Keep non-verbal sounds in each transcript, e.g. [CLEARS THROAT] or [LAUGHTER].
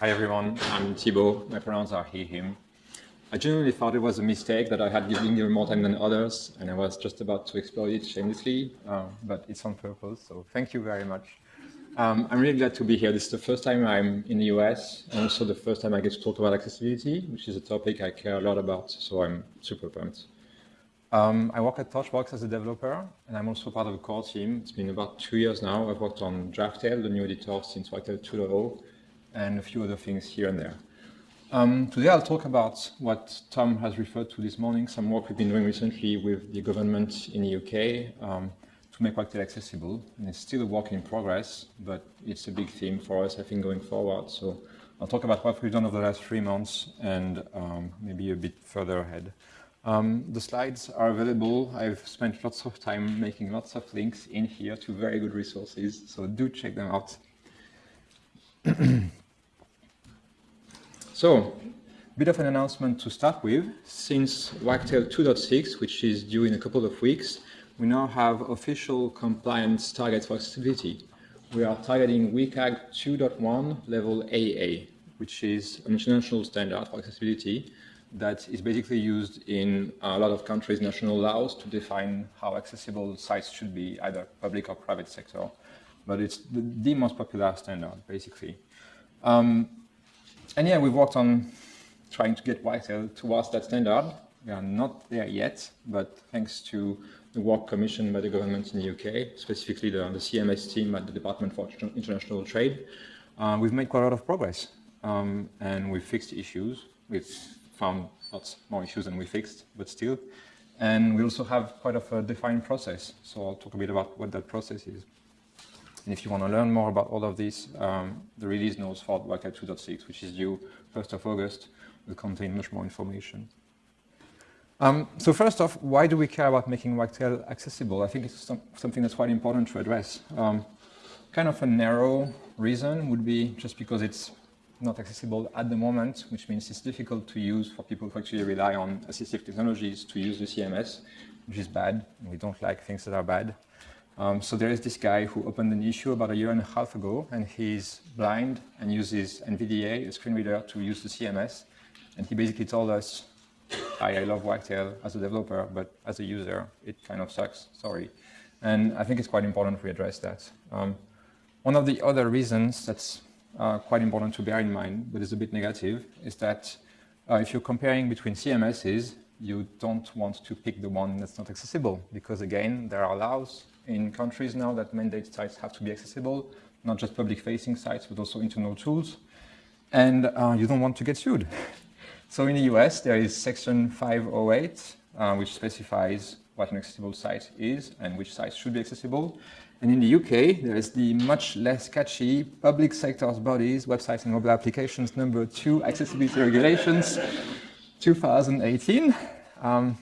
Hi everyone, I'm Thibaud. My pronouns are he, him. I genuinely thought it was a mistake that I had given you more time than others, and I was just about to exploit it shamelessly, uh, but it's on purpose, so thank you very much. Um, I'm really glad to be here. This is the first time I'm in the US, and also the first time I get to talk about accessibility, which is a topic I care a lot about, so I'm super pumped. Um, I work at Torchbox as a developer, and I'm also part of a core team. It's been about two years now. I've worked on Draftail, the new editor, since Wagtail 2.0, and a few other things here and there. Um, today I'll talk about what Tom has referred to this morning, some work we've been doing recently with the government in the UK um, to make Wagtail accessible. And it's still a work in progress, but it's a big theme for us, I think, going forward. So I'll talk about what we've done over the last three months and um, maybe a bit further ahead. Um, the slides are available. I've spent lots of time making lots of links in here to very good resources, so do check them out. [CLEARS THROAT] So, bit of an announcement to start with. Since Wagtail 2.6, which is due in a couple of weeks, we now have official compliance targets for accessibility. We are targeting WCAG 2.1 level AA, which is an international standard for accessibility that is basically used in a lot of countries' national laws to define how accessible sites should be, either public or private sector. But it's the, the most popular standard, basically. Um, and yeah, we've worked on trying to get Wagtail towards that standard. We are not there yet, but thanks to the work commissioned by the government in the UK, specifically the, the CMS team at the Department for International Trade, uh, we've made quite a lot of progress. Um, and we've fixed issues. We've found lots more issues than we fixed, but still. And we also have quite of a defined process. So I'll talk a bit about what that process is. And if you want to learn more about all of this, um, the release notes for Wagtail 2.6, which is due 1st of August, will contain much more information. Um, so first off, why do we care about making Wagtail accessible? I think it's some, something that's quite important to address. Um, kind of a narrow reason would be just because it's not accessible at the moment, which means it's difficult to use for people who actually rely on assistive technologies to use the CMS, which is bad. We don't like things that are bad. Um, so there is this guy who opened an issue about a year and a half ago, and he's blind and uses NVDA, a screen reader, to use the CMS. And he basically told us, Hi, I love Wagtail as a developer, but as a user, it kind of sucks, sorry. And I think it's quite important we address that. Um, one of the other reasons that's uh, quite important to bear in mind, but is a bit negative, is that uh, if you're comparing between CMSs, you don't want to pick the one that's not accessible, because again, there are laws in countries now that mandate sites have to be accessible, not just public-facing sites, but also internal tools. And uh, you don't want to get sued. [LAUGHS] so in the US, there is Section 508, uh, which specifies what an accessible site is and which sites should be accessible. And in the UK, there is the much less catchy Public Sectors Bodies, Websites and Mobile Applications number two Accessibility Regulations 2018. Um,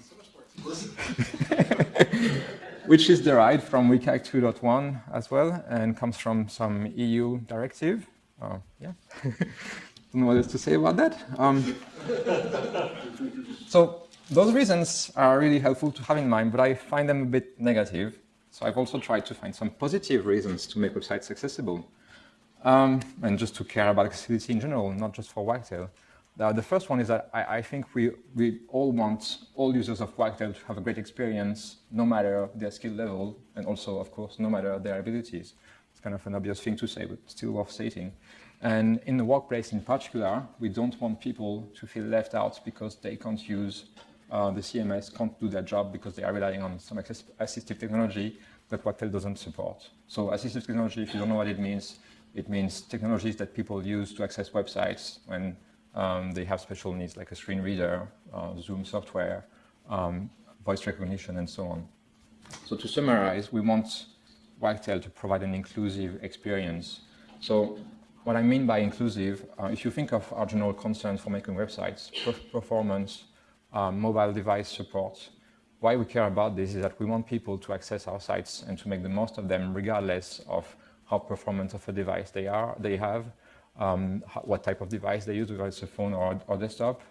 [LAUGHS] which is derived from WCAG 2.1 as well and comes from some EU directive. Uh, yeah, [LAUGHS] don't know what else to say about that. Um, [LAUGHS] so those reasons are really helpful to have in mind, but I find them a bit negative. So I've also tried to find some positive reasons to make websites accessible. Um, and just to care about accessibility in general, not just for Wagtail. Uh, the first one is that I, I, think we, we all want all users of Wagtail to have a great experience, no matter their skill level, and also, of course, no matter their abilities. It's kind of an obvious thing to say, but still worth stating. And in the workplace in particular, we don't want people to feel left out because they can't use uh, the CMS, can't do their job because they are relying on some assistive technology that Wagtail doesn't support. So assistive technology, if you don't know what it means, it means technologies that people use to access websites when um, they have special needs like a screen reader, uh, Zoom software, um, voice recognition, and so on. So to summarize, we want Wagtail to provide an inclusive experience. So what I mean by inclusive, uh, if you think of our general concerns for making websites, performance, um, mobile device support, why we care about this is that we want people to access our sites and to make the most of them regardless of how performant of a device they are, they have, um, what type of device they use, whether it's a phone or, or desktop.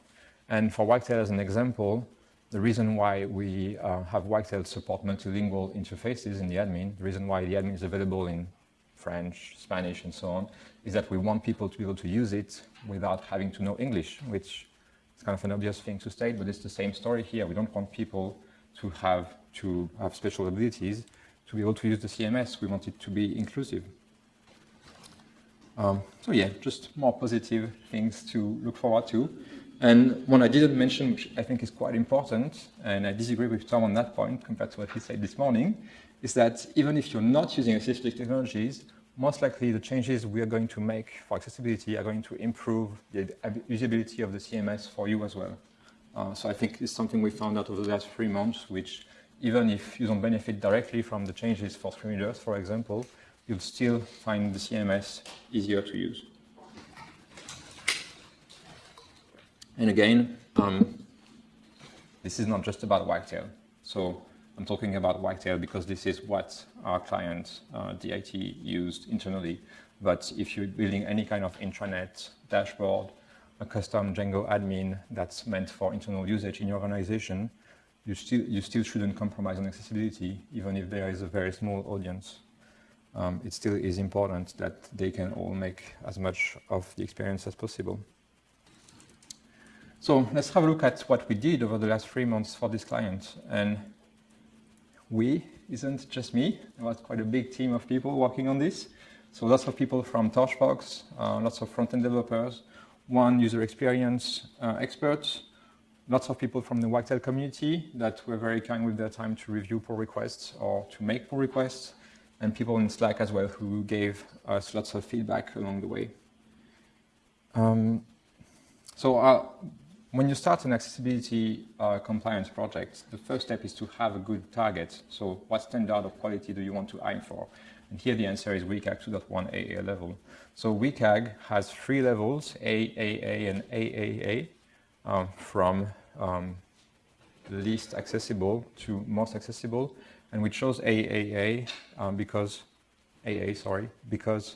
And for Wagtail as an example, the reason why we uh, have Wagtail support multilingual interfaces in the admin, the reason why the admin is available in French, Spanish, and so on, is that we want people to be able to use it without having to know English, which is kind of an obvious thing to state, but it's the same story here. We don't want people to have to have special abilities to be able to use the CMS. We want it to be inclusive. Um, so yeah, just more positive things to look forward to. And one I didn't mention, which I think is quite important, and I disagree with Tom on that point compared to what he said this morning, is that even if you're not using assistive technologies, most likely the changes we are going to make for accessibility are going to improve the usability of the CMS for you as well. Uh, so I think it's something we found out over the last three months, which even if you don't benefit directly from the changes for screen readers, for example, you'll still find the CMS easier to use. And again, um, this is not just about Wagtail. So I'm talking about Wagtail because this is what our client, uh, DIT, used internally. But if you're building any kind of intranet dashboard, a custom Django admin that's meant for internal usage in your organization, you still, you still shouldn't compromise on accessibility, even if there is a very small audience. Um, it still is important that they can all make as much of the experience as possible. So let's have a look at what we did over the last three months for this client. And we isn't just me. There was quite a big team of people working on this. So lots of people from Torchbox, uh, lots of front-end developers, one user experience uh, expert, lots of people from the Wagtail community that were very kind with their time to review pull requests or to make pull requests, and people in Slack as well who gave us lots of feedback along the way. Um, so uh, when you start an accessibility uh, compliance project, the first step is to have a good target. So what standard of quality do you want to aim for? And here the answer is WCAG 2.1 AA level. So WCAG has three levels, AAA and AAA, um, from um, least accessible to most accessible. And we chose AAA um, because, AA, sorry, because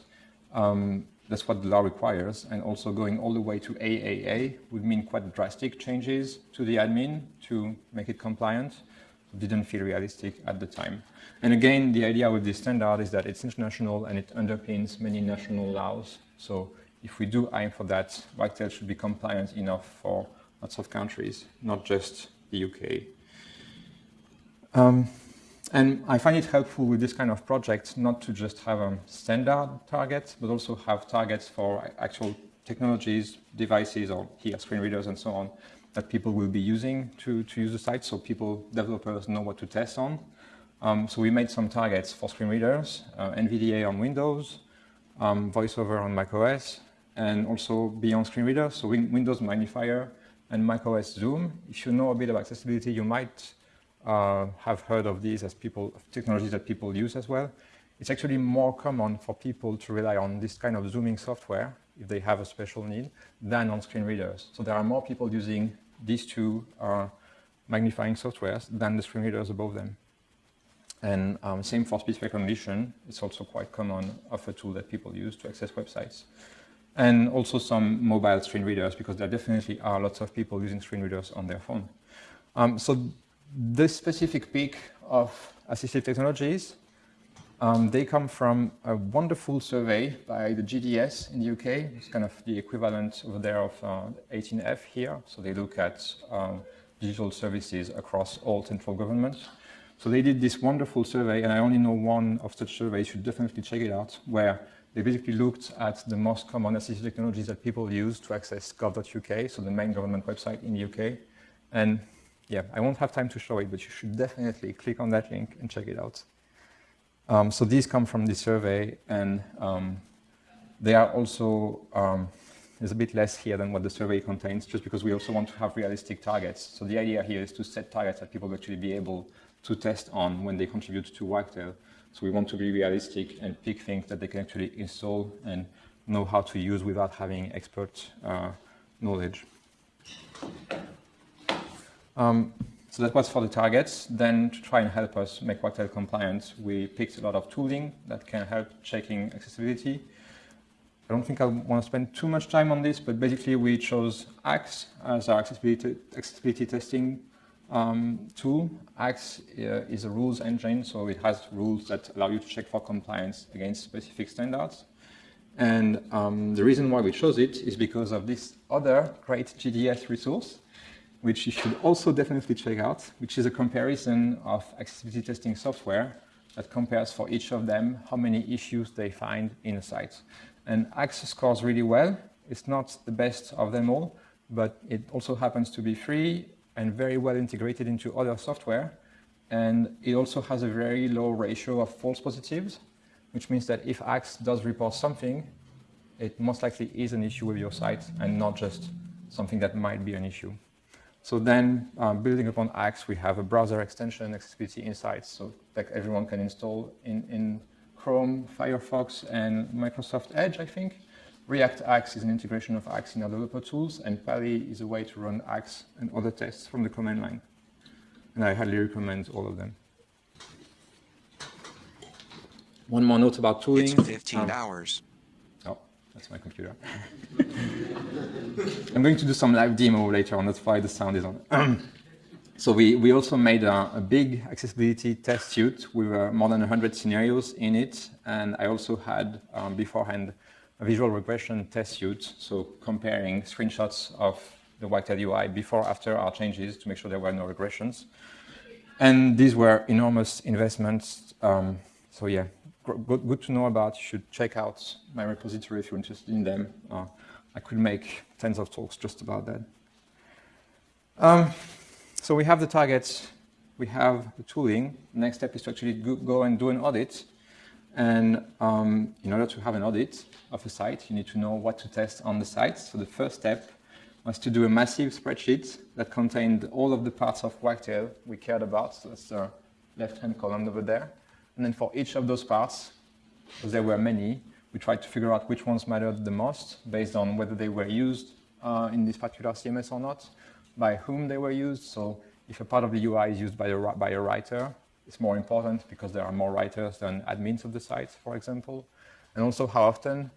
um, that's what the law requires. And also going all the way to AAA would mean quite drastic changes to the admin to make it compliant. Didn't feel realistic at the time. And again, the idea with this standard is that it's international and it underpins many national laws. So if we do aim for that, Wagtail should be compliant enough for lots of countries, not just the UK. Um, and I find it helpful with this kind of project not to just have a standard target, but also have targets for actual technologies, devices, or here screen readers and so on, that people will be using to, to use the site so people, developers know what to test on. Um, so we made some targets for screen readers, uh, NVDA on Windows, um, VoiceOver on macOS, and also beyond screen readers, so Windows Magnifier and macOS Zoom. If you know a bit about accessibility, you might uh, have heard of these as people, technologies that people use as well. It's actually more common for people to rely on this kind of zooming software if they have a special need than on screen readers. So there are more people using these two uh, magnifying softwares than the screen readers above them. And um, same for speech recognition. It's also quite common of a tool that people use to access websites. And also some mobile screen readers, because there definitely are lots of people using screen readers on their phone. Um, so this specific peak of assistive technologies, um, they come from a wonderful survey by the GDS in the UK. It's kind of the equivalent over there of uh, 18F here. So they look at um, digital services across all central governments. So they did this wonderful survey, and I only know one of such surveys, you should definitely check it out, where they basically looked at the most common assistive technologies that people use to access gov.uk, so the main government website in the UK. And yeah, I won't have time to show it, but you should definitely click on that link and check it out. Um, so these come from the survey, and um, they are also, um, there's a bit less here than what the survey contains, just because we also want to have realistic targets. So the idea here is to set targets that people actually be able to test on when they contribute to Wagtail. So we want to be realistic and pick things that they can actually install and know how to use without having expert uh, knowledge. Um, so that was for the targets. Then to try and help us make Wagtail compliant, we picked a lot of tooling that can help checking accessibility. I don't think I want to spend too much time on this, but basically we chose Axe as our accessibility, accessibility testing um, tool. Axe uh, is a rules engine, so it has rules that allow you to check for compliance against specific standards. And um, the reason why we chose it is because of this other great GDS resource, which you should also definitely check out, which is a comparison of accessibility testing software that compares for each of them how many issues they find in a site. And Axe scores really well. It's not the best of them all, but it also happens to be free and very well integrated into other software. And it also has a very low ratio of false positives, which means that if Axe does report something, it most likely is an issue with your site and not just something that might be an issue. So then, um, building upon Axe, we have a browser extension, Accessibility Insights, so that everyone can install in, in Chrome, Firefox, and Microsoft Edge, I think. React Axe is an integration of Axe in our developer tools, and Pa11y is a way to run Axe and other tests from the command line. And I highly recommend all of them. One more note about tooling. It's 15 Um, hours. Oh, that's my computer. [LAUGHS] I'm going to do some live demo later on, that's why the sound is on. [CLEARS THROAT] so we, we also made a, a big accessibility test suite with uh, more than 100 scenarios in it. And I also had um, beforehand a visual regression test suite, so comparing screenshots of the Wagtail UI before, after our changes to make sure there were no regressions. And these were enormous investments. Um, so yeah, good, to know about. You should check out my repository if you're interested in them. Uh, I could make tens of talks just about that. Um, so we have the targets, we have the tooling. Next step is to actually go, and do an audit. And um, in order to have an audit of a site, you need to know what to test on the site. So the first step was to do a massive spreadsheet that contained all of the parts of Wagtail we cared about. So that's the left-hand column over there. And then for each of those parts, because there were many, we tried to figure out which ones mattered the most based on whether they were used uh, in this particular CMS or not, by whom they were used. So if a part of the UI is used by a, by a writer, it's more important because there are more writers than admins of the site, for example. And also how often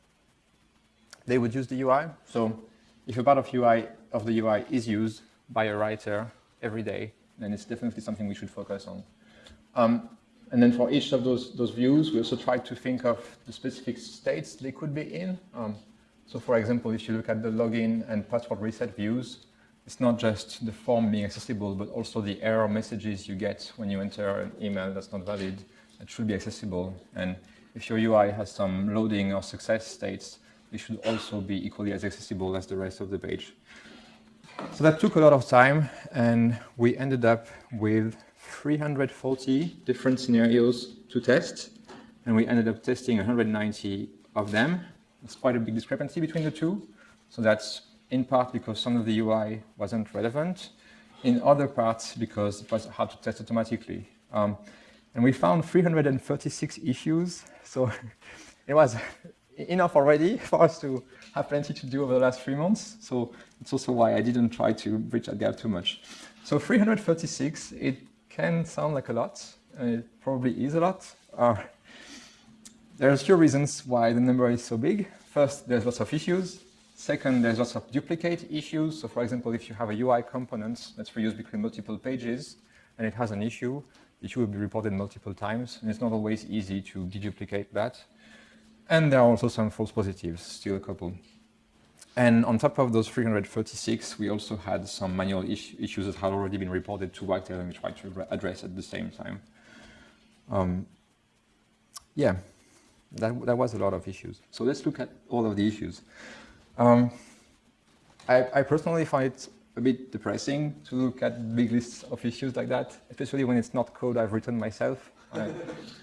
they would use the UI. So if a part of, UI, of the UI is used by a writer every day, then it's definitely something we should focus on. Um, and then for each of those, those views, we also try to think of the specific states they could be in. Um, so for example, if you look at the login and password reset views, it's not just the form being accessible, but also the error messages you get when you enter an email that's not valid, that should be accessible. And if your UI has some loading or success states, they should also be equally as accessible as the rest of the page. So that took a lot of time, and we ended up with 340 different scenarios to test, and we ended up testing 190 of them. It's quite a big discrepancy between the two. So that's in part because some of the UI wasn't relevant, in other parts because it was hard to test automatically. Um, and we found 336 issues, so [LAUGHS] it was [LAUGHS] enough already [LAUGHS] for us to have plenty to do over the last three months. So it's also why I didn't try to bridge that gap too much. So 336, it can sound like a lot, and it probably is a lot. Uh, there's a few reasons why the number is so big. First, there's lots of issues. Second, there's lots of duplicate issues. So for example, if you have a UI component that's reused between multiple pages and it has an issue, the issue will be reported multiple times, and it's not always easy to deduplicate that. And there are also some false positives, still a couple. And on top of those 336, we also had some manual is issues that had already been reported to Wagtail and we tried to address at the same time. Um, yeah, that, that was a lot of issues. So let's look at all of the issues. Um, I, I, personally find it a bit depressing to look at big lists of issues like that, especially when it's not code I've written myself. I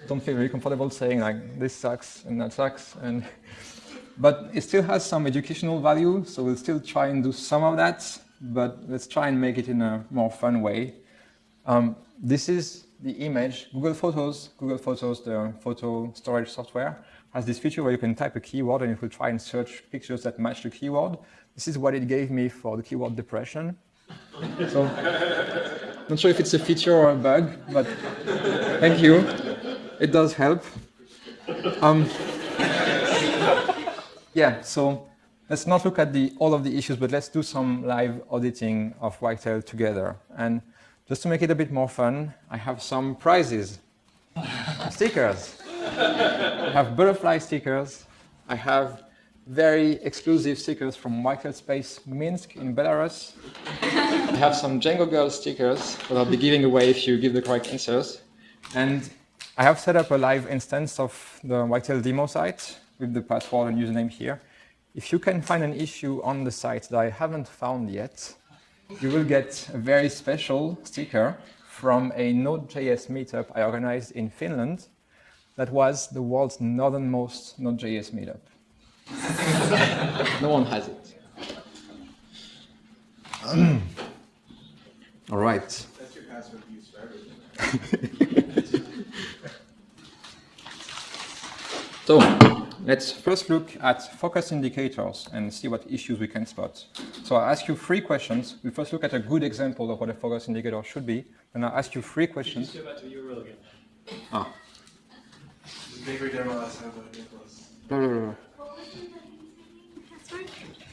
don't feel very comfortable saying like this sucks and that sucks. And [LAUGHS] but it still has some educational value, so we'll still try and do some of that, but let's try and make it in a more fun way. Um, this is the image. Google Photos, Google Photos, the photo storage software, has this feature where you can type a keyword and it will try and search pictures that match the keyword. This is what it gave me for the keyword depression. So, [LAUGHS] not sure if it's a feature or a bug, but thank you. It does help. Um, yeah, so let's not look at the, all of the issues, but let's do some live auditing of Wagtail together. And Just to make it a bit more fun, I have some prizes. [LAUGHS] stickers. I have butterfly stickers. I have very exclusive stickers from Wagtail Space Minsk in Belarus. I have some Django Girl stickers that I'll be giving away if you give the correct answers. And I have set up a live instance of the Wagtail demo site with the password and username here. If you can find an issue on the site that I haven't found yet, you will get a very special sticker from a Node.js meetup I organized in Finland that was the world's northernmost Node.js meetup. [LAUGHS] no one has it. [CLEARS THROAT] All right. That's your password used for everything. [LAUGHS] so let's first look at focus indicators and see what issues we can spot. So I'll ask you three questions. We first look at a good example of what a focus indicator should be. Then I'll ask you three questions. Just go back to the URL again. Ah, Bakery demo last time by Nicholas. blah, blah, blah.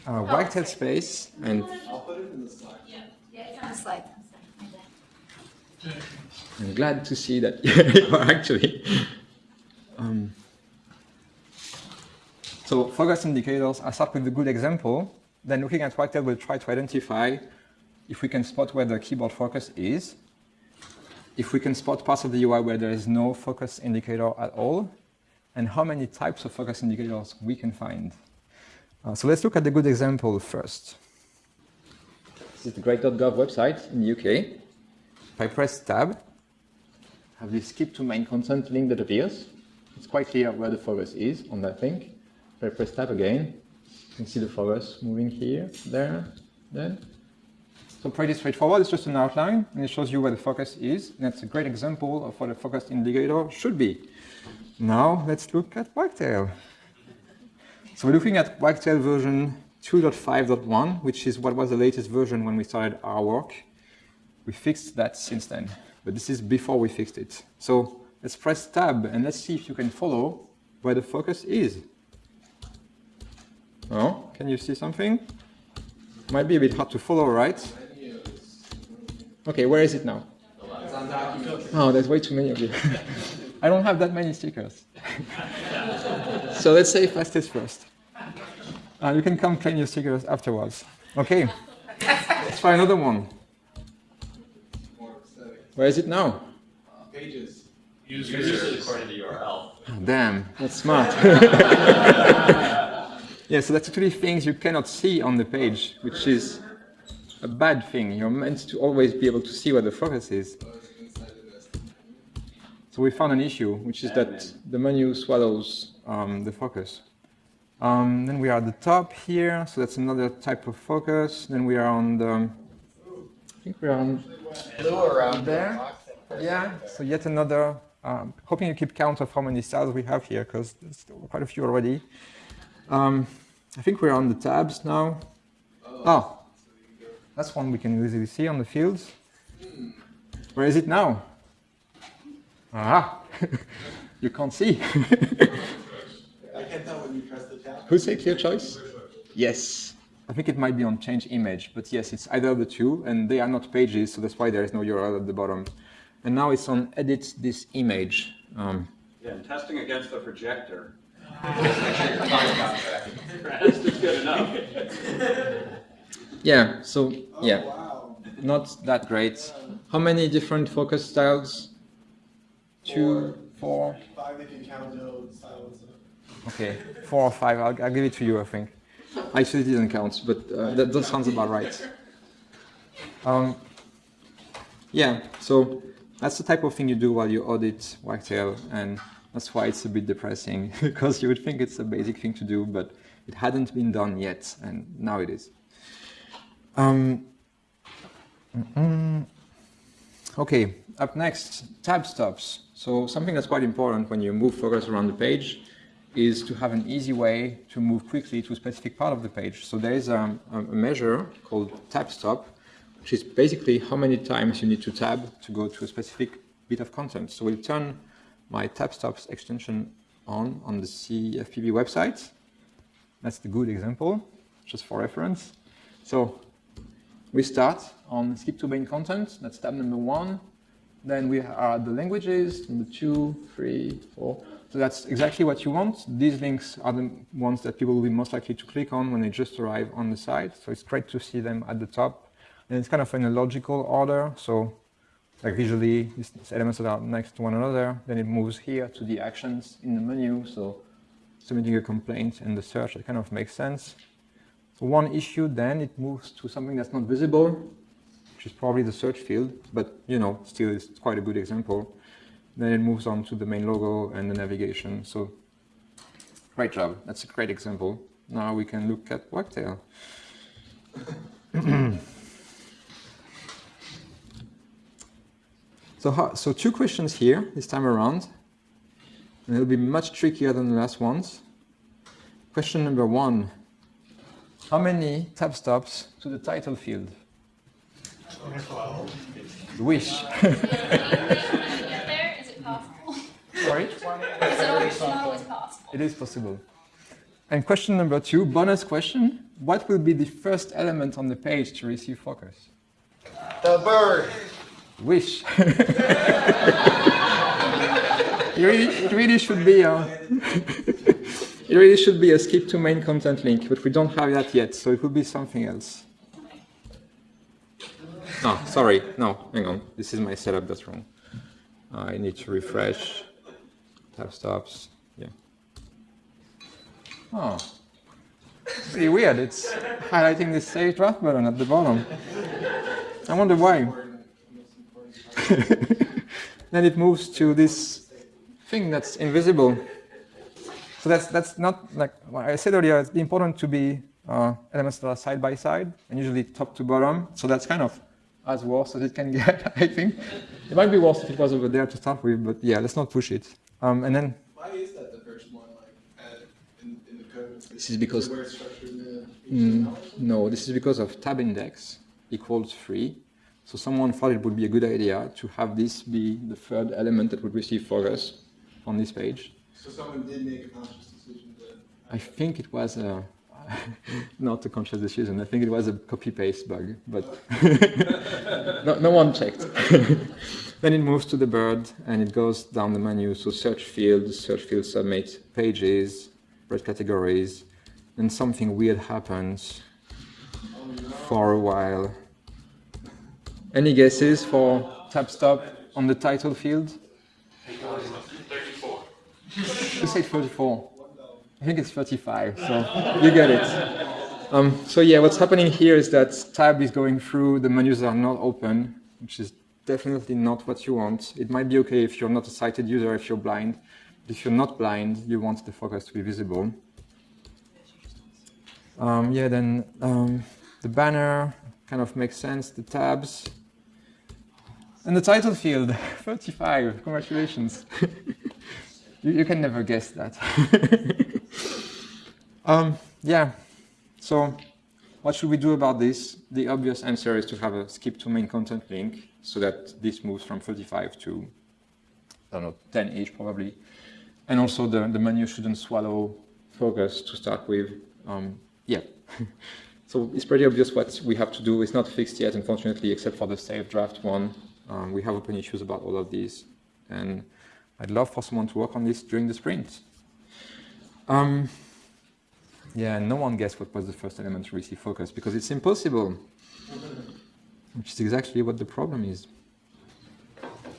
Uh, Wagtail space and I'll put it in the Slack. Yeah, it's on the slide. I'm glad to see that [LAUGHS] you are actually. Um, so focus indicators, I start with a good example. Then looking at Wagtail, we'll try to identify if we can spot where the keyboard focus is, if we can spot parts of the UI where there is no focus indicator at all, and how many types of focus indicators we can find. Uh, so let's look at the good example first. This is the great.gov website in the UK. If I press tab, have this skip to main content link that appears. It's quite clear where the focus is on that link. Press tab again, you can see the focus moving here, there, there. So pretty straightforward, it's just an outline and it shows you where the focus is. And that's a great example of what a focus indicator should be. Now let's look at Wagtail. So we're looking at Wagtail version 2.5.1, which is what was the latest version when we started our work. We fixed that since then, but this is before we fixed it. So let's press tab and let's see if you can follow where the focus is. Oh, can you see something? Might be a bit hard to follow, right? Okay, where is it now? It's on documents. Oh, there's way too many of you. [LAUGHS] I don't have that many stickers. [LAUGHS] so let's say fastest first. Uh, you can come claim your stickers afterwards. Okay, let's try another one. Where is it now? Pages. Usually according to URL. Oh, damn, that's smart. [LAUGHS] yeah, so that's actually things you cannot see on the page, which is a bad thing. You're meant to always be able to see where the focus is. It's inside the vest. So we found an issue, which is that the menu swallows um, the focus. Um, then we are at the top here, so that's another type of focus. Then we are on the, I think we are on Blue around there. Yeah, so yet another, um, hoping you keep count of how many styles we have here, because there's quite a few already. Um, I think we're on the tabs now. Oh, that's one we can easily see on the fields. Where is it now? Ah, [LAUGHS] you can't see. I can't tell when you press the tab. Who say clear choice? Yes. I think it might be on change image, but yes, it's either of the two, and they are not pages, so that's why there is no URL at the bottom. And now it's on edit this image. Um, Yeah, and testing against the projector. [LAUGHS] That's just good enough. Yeah, so Oh, yeah, wow. not that great. How many different focus styles? Two, four. Five if you count styles. Okay, four or five. I'll, I'll give it to you, I think. I actually didn't count, but uh, that, that sounds about right. Um, yeah, so that's the type of thing you do while you audit Wagtail, and that's why it's a bit depressing, [LAUGHS] because you would think it's a basic thing to do, but it hadn't been done yet, and now it is. Um, okay, up next, tab stops. So something that's quite important when you move focus around the page is to have an easy way to move quickly to a specific part of the page. So there is a, a measure called tab stop, which is basically how many times you need to tab to go to a specific bit of content. So we'll turn my tab stops extension on on the CFPB website. That's the good example, just for reference. So we start on skip to main content, that's tab number one. Then we are the languages, number two, three, four. So that's exactly what you want. These links are the ones that people will be most likely to click on when they just arrive on the site. So it's great to see them at the top. And it's kind of in a logical order. So like visually, these elements are next to one another. Then it moves here to the actions in the menu. So submitting a complaint in the search, it kind of makes sense. So one issue, then it moves to something that's not visible, which is probably the search field, but you know, still it's quite a good example. Then it moves on to the main logo and the navigation. So great job. That's a great example. Now we can look at Wagtail. [CLEARS THROAT] so, how, so two questions here this time around. And it'll be much trickier than the last ones. Question number one. How many tab stops to the title field? Wish. [LAUGHS] get there? Is it possible? Sorry? Is it always, always possible? It is possible. And question number two, bonus question. What will be the first element on the page to receive focus? The bird. Wish. [LAUGHS] it, really, it really should be a, [LAUGHS] it really should be a skip to main content link, but we don't have that yet, so it will be something else. Oh, sorry. No, hang on. This is my setup that's wrong. I need to refresh. Tab stops. Yeah. Oh. Pretty weird. It's highlighting this save draft button at the bottom. I wonder why. [LAUGHS] then it moves to this thing that's invisible. So that's that's not like what I said earlier. It's important to be uh, elements that are side by side and usually top to bottom. So that's kind of as worse as it can [LAUGHS] get. I think it might be worse if it was over there to start with, but yeah, let's not push it. Um, and then Why is that the first one, like, added in, in the code? This is because- The way it's structured in the Mm, no, this is because of tab index equals 3. So someone thought it would be a good idea to have this be the third element that would receive focus on this page. So someone did make a conscious decision to. I think it was a, [LAUGHS] not a conscious decision. I think it was a copy-paste bug, but [LAUGHS] no, no one checked. [LAUGHS] then it moves to the bird and it goes down the menu. So search field, search field submit, pages, red categories, and something weird happens for a while. Any guesses for tab stop on the title field? 34. You said 34. I think it's 35, so you get it. Um, so yeah, what's happening here is that tab is going through, the menus are not open, which is definitely not what you want. It might be okay if you're not a sighted user, if you're blind. But if you're not blind, you want the focus to be visible. Um, yeah, then um, the banner kind of makes sense, the tabs. And the title field, [LAUGHS] 35, congratulations. [LAUGHS] you, you can never guess that. [LAUGHS] um, yeah, so what should we do about this? The obvious answer is to have a skip to main content link so that this moves from 35 to, I don't know, 10 each probably. And also the, the menu shouldn't swallow focus to start with. Um, yeah. [LAUGHS] so it's pretty obvious what we have to do. It's not fixed yet, unfortunately, except for the save draft one. Um, we have open issues about all of these. And I'd love for someone to work on this during the sprint. Um, yeah, no one guessed what was the first element to receive focus because it's impossible, which is exactly what the problem is.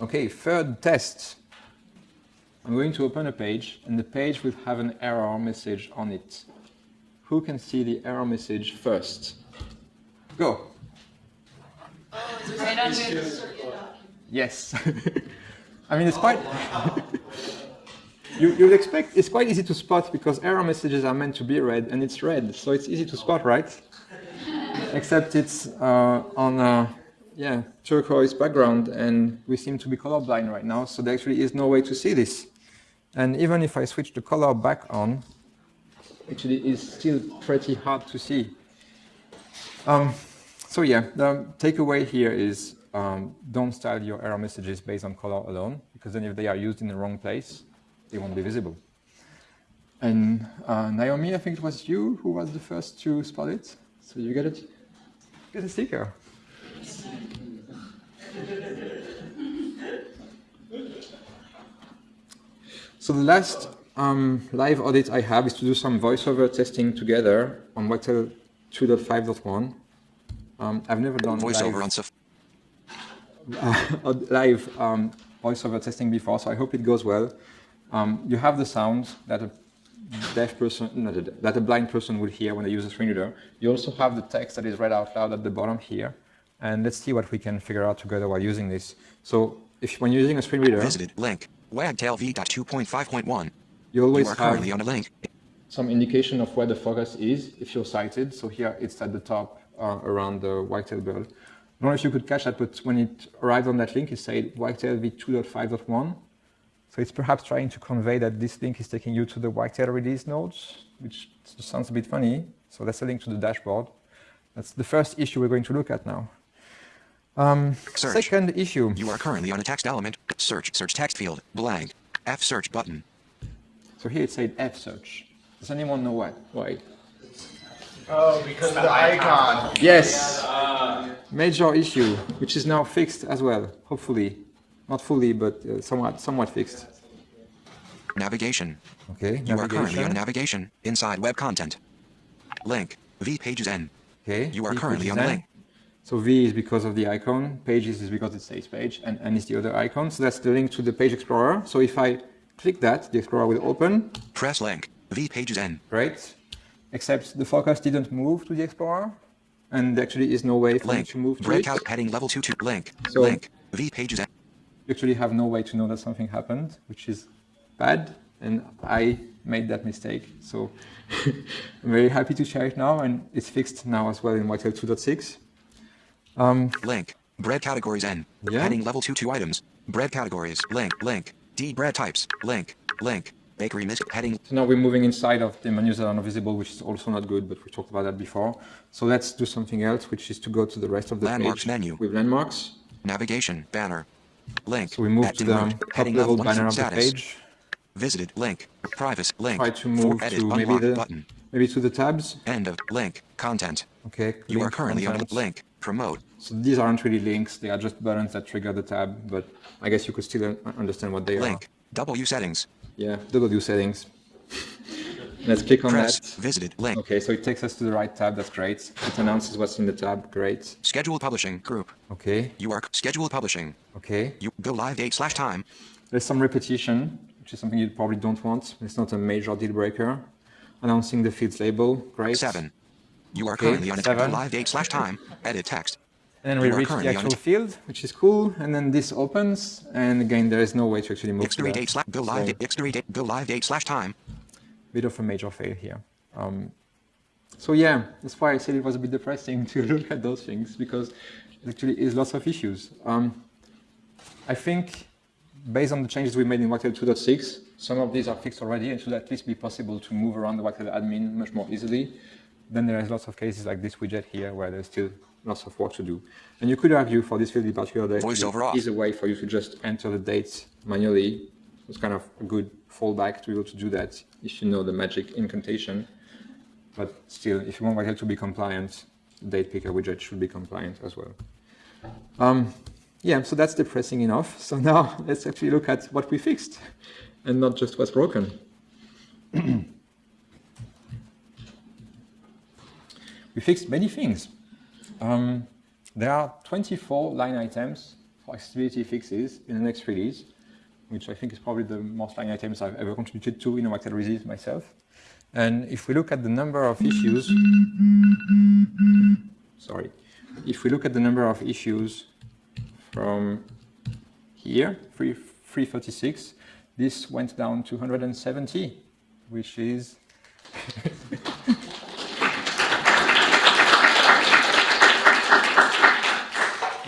Okay, third test. I'm going to open a page and the page will have an error message on it. Who can see the error message first? Go. Right under. Yes. [LAUGHS] I mean, it's quite. [LAUGHS] you, you'd expect it's quite easy to spot because error messages are meant to be read and it's red, so it's easy to spot, right? Except it's uh, on a yeah turquoise background, and we seem to be colorblind right now, so there actually is no way to see this. And even if I switch the color back on, actually it's still pretty hard to see. Um, so yeah, the takeaway here is um, don't style your error messages based on color alone, because then if they are used in the wrong place, they won't be visible. And uh, Naomi, I think it was you who was the first to spot it. So you get it? Get a sticker. [LAUGHS] So the last um, live audit I have is to do some voiceover testing together on Wagtail 2.5.1. Um, I've never done Voiceover on Saf- uh, [LAUGHS] live um, voiceover testing before, so I hope it goes well. Um, you have the sound that a deaf person, not a, that a blind person would hear when they use a screen reader. You also have the text that is read out loud at the bottom here. And let's see what we can figure out together while using this. So if when you're using a screen reader, Visited link. Wagtail v.2.5.1. you You always are have currently on a link. some indication of where the focus is if you're sighted. So here it's at the top uh, around the Wagtail bird. I don't know if you could catch that, but when it arrived on that link, it said Wagtail v2.5.1. So it's perhaps trying to convey that this link is taking you to the Wagtail release nodes, which sounds a bit funny. So that's a link to the dashboard. That's the first issue we're going to look at now. Um, Search. second issue. You are currently on a text element. Search. Search text field. Blank. F search button. So here it said F search. Does anyone know what? Why? Oh, because of the icon. Yes. Major issue, which is now fixed as well, hopefully. Not fully, but uh, somewhat, somewhat fixed. Navigation. Okay, You are currently on navigation. navigation. Inside web content. Link. V pages N. Okay. You are V currently on a N. link. So V is because of the icon, pages is because it says page, and N is the other icon. So that's the link to the page explorer. So if I click that, the explorer will open. Press link. V pages N. Great. Except the focus didn't move to the explorer, and there actually is no way for Link. to move to it. Breakout heading level 2 to link. So- link. V pages you actually have no way to know that something happened, which is bad, and I made that mistake. So [LAUGHS] I'm very happy to share it now, and it's fixed now as well in Wagtail 2.6. Um, Link. Bread categories N. Yeah. Heading level 2 2 items. Bread categories. Link. Link. D bread types. Link. Link. Bakery mis heading. so now we're moving inside of the menus that are not visible, which is also not good, but we talked about that before. So let's do something else, which is to go to the rest of the Landmarks page menu. with landmarks. Navigation. Banner. Link. So we move to the root. top Heading level level 1 banner of the status. page. Visited. Link. Privacy. Link. Try to For move edit. to maybe the button. maybe to the tabs. End of link. Content. Okay. You are link currently on content. a link. Promote. So these aren't really links, they are just buttons that trigger the tab, but I guess you could still uh, understand what they are. Link. W settings. Yeah, W settings. Let's click on Press. that. Visited. Link. Okay, so it takes us to the right tab, that's great. It announces what's in the tab, great. Scheduled publishing. Group. Okay, You are scheduled publishing. okay. You go live date slash time. There's some repetition, which is something you probably don't want. It's not a major deal breaker. Announcing the field's label, great. Seven. You are Okay, currently on a seven. live date slash time. Edit text. And then we reach the actual field, which is cool. And then this opens, and again, there is no way to actually move Expiry date slash go live So- date. Expiry date go live date slash time. bit of a major fail here. Um, so yeah, that's why I said it was a bit depressing [LAUGHS] to look at those things because it actually is lots of issues. Um, I think based on the changes we made in Wagtail 2.6, some of these are fixed already and should at least be possible to move around the Wagtail admin much more easily. Then there is lots of cases like this widget here where there's still lots of work to do. And you could argue for this field in particular that it is a way for you to just enter the dates manually. It's kind of a good fallback to be able to do that if you know the magic incantation. But still, if you want Wagtail to be compliant, the date picker widget should be compliant as well. Um, yeah, so that's depressing enough. So now [LAUGHS] let's actually look at what we fixed and not just what's broken. [CLEARS THROAT] we fixed many things. Um, there are 24 line items for accessibility fixes in the next release, which I think is probably the most line items I've ever contributed to in a Wagtail release myself. And if we look at the number of issues, sorry, if we look at the number of issues from here, 3, 336, this went down to 170, which is [LAUGHS]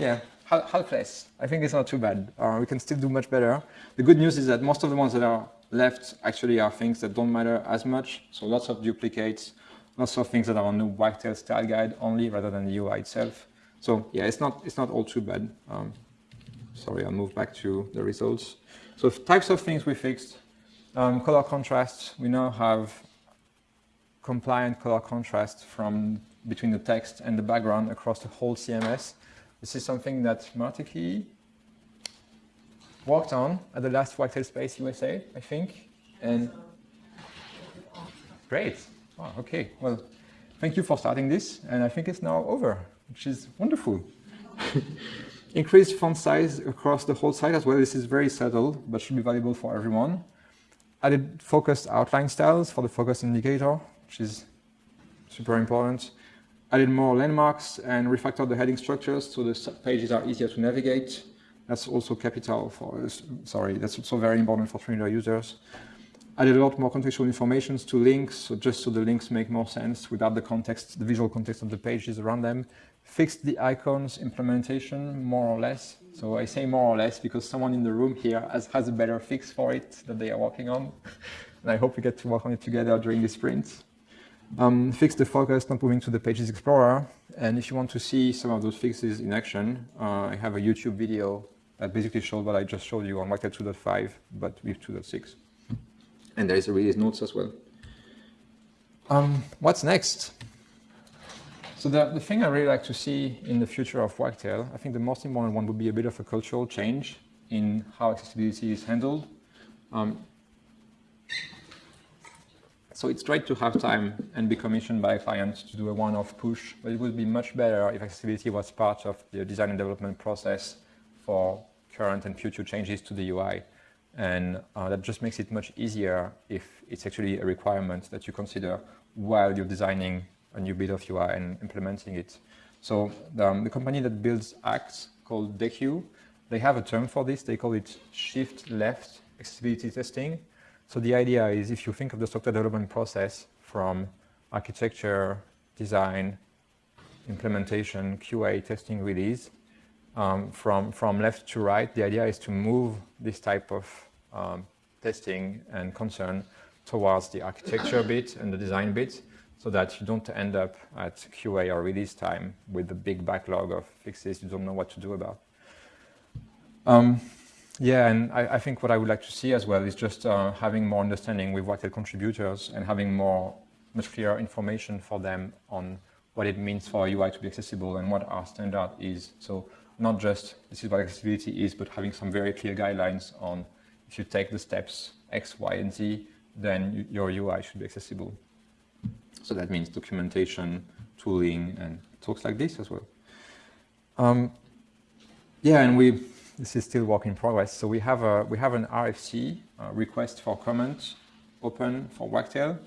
Yeah, half, half less. I think it's not too bad. Uh, we can still do much better. The good news is that most of the ones that are left actually are things that don't matter as much. So lots of duplicates, lots of things that are on the Wagtail style guide only rather than the UI itself. So yeah, it's not it's not all too bad. Um, sorry, I'll move back to the results. So types of things we fixed. Um, color contrast, we now have compliant color contrast from between the text and the background across the whole CMS. This is something that Martiki worked on at the last Wagtail Space USA, I think. And great. Wow, okay. Well, thank you for starting this. And I think it's now over, which is wonderful. [LAUGHS] Increased font size across the whole site as well. This is very subtle, but should be valuable for everyone. Added focused outline styles for the focus indicator, which is super important. Added more landmarks and refactored the heading structures so the pages are easier to navigate. That's also capital for, sorry, that's also very important for screen reader users. Added a lot more contextual information to links, so just so the links make more sense without the context, the visual context of the pages around them fixed the icons implementation more or less. So I say more or less because someone in the room here has, has a better fix for it that they are working on. [LAUGHS] and I hope we get to work on it together during this sprint. Um, fix the focus, not moving to the Pages Explorer. And if you want to see some of those fixes in action, uh, I have a YouTube video that basically shows what I just showed you on Wagtail 2.5, but with 2.6. And there is a release notes as well. Um, what's next? So the, the thing I really like to see in the future of Wagtail, I think the most important one would be a bit of a cultural change in how accessibility is handled. Um, so it's great to have time and be commissioned by a client to do a one-off push, but it would be much better if accessibility was part of the design and development process for current and future changes to the UI. And uh, that just makes it much easier if it's actually a requirement that you consider while you're designing a new bit of UI and implementing it. So the, um, the company that builds Axe called Deque, they have a term for this. They call it shift left accessibility testing. So the idea is if you think of the software development process from architecture, design, implementation, QA, testing, release, um, from, from left to right, the idea is to move this type of um, testing and concern towards the architecture bit and the design bit so that you don't end up at QA or release time with a big backlog of fixes you don't know what to do about. Um, yeah, and I, I, think what I would like to see as well is just uh, having more understanding with Wagtail contributors and having more, much clearer information for them on what it means for UI to be accessible and what our standard is. So not just this is what accessibility is, but having some very clear guidelines on if you take the steps X, Y, and Z, then your UI should be accessible. So that means documentation, tooling, and talks like this as well. Um, yeah, and we this is still work in progress. So we have a we have an RFC uh, request for comment open for Wagtail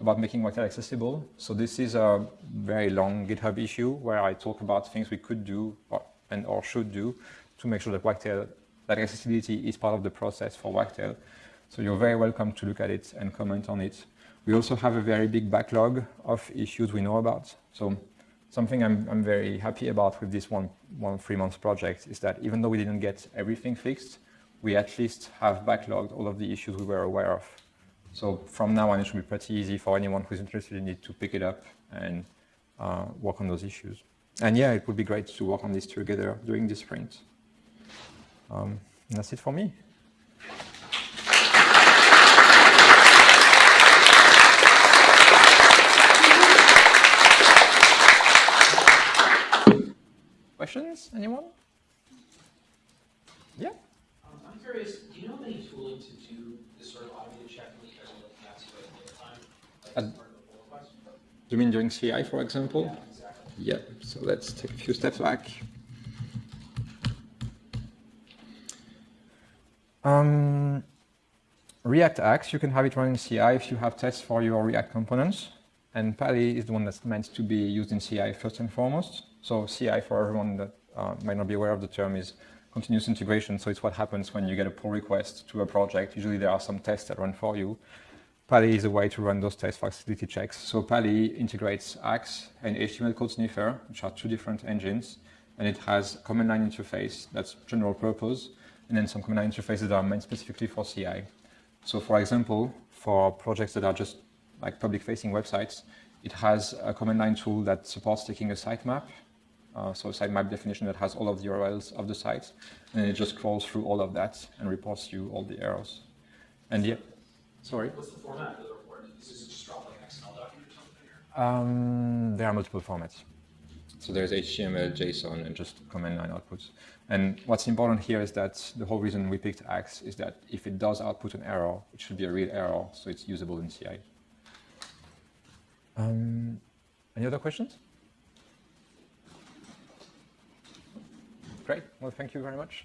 about making Wagtail accessible. So this is a very long GitHub issue where I talk about things we could do or, and or should do to make sure that Wagtail that accessibility is part of the process for Wagtail. So you're very welcome to look at it and comment on it. We also have a very big backlog of issues we know about. So something I'm, I'm very happy about with this one, one three months project is that even though we didn't get everything fixed, we at least have backlogged all of the issues we were aware of. So from now on, it should be pretty easy for anyone who's interested in it to pick it up and uh, work on those issues. And yeah, it would be great to work on this together during this sprint. Um, that's it for me. Questions? Anyone? Yeah? Um, I'm curious, do you know of any tooling to do this sort of automated checking that you guys are looking at to at time? Like as part of the pull request? Do you mean during CI, for example? Yeah, exactly. Yeah, so let's take a few steps back. Um, React Axe, you can have it run in CI if you have tests for your React components. And Pa11y is the one that's meant to be used in CI first and foremost. So CI, for everyone that uh, might not be aware of the term, is continuous integration. So it's what happens when you get a pull request to a project. Usually there are some tests that run for you. Pa11y is a way to run those tests for accessibility checks. So Pa11y integrates Axe and HTML code sniffer, which are two different engines. And it has command line interface that's general purpose, and then some command line interfaces that are meant specifically for CI. So for example, for projects that are just like public-facing websites, it has a command line tool that supports taking a sitemap uh, so a sitemap definition that has all of the URLs of the sites, and it just crawls through all of that and reports you all the errors. And yeah, sorry. What's the format of the report? Is this just drop like an XML document or something? Um, there are multiple formats. So there's HTML, JSON, and just command line outputs. And what's important here is that the whole reason we picked Axe is that if it does output an error, it should be a real error, so it's usable in CI. Um, any other questions? Great. Well, thank you very much.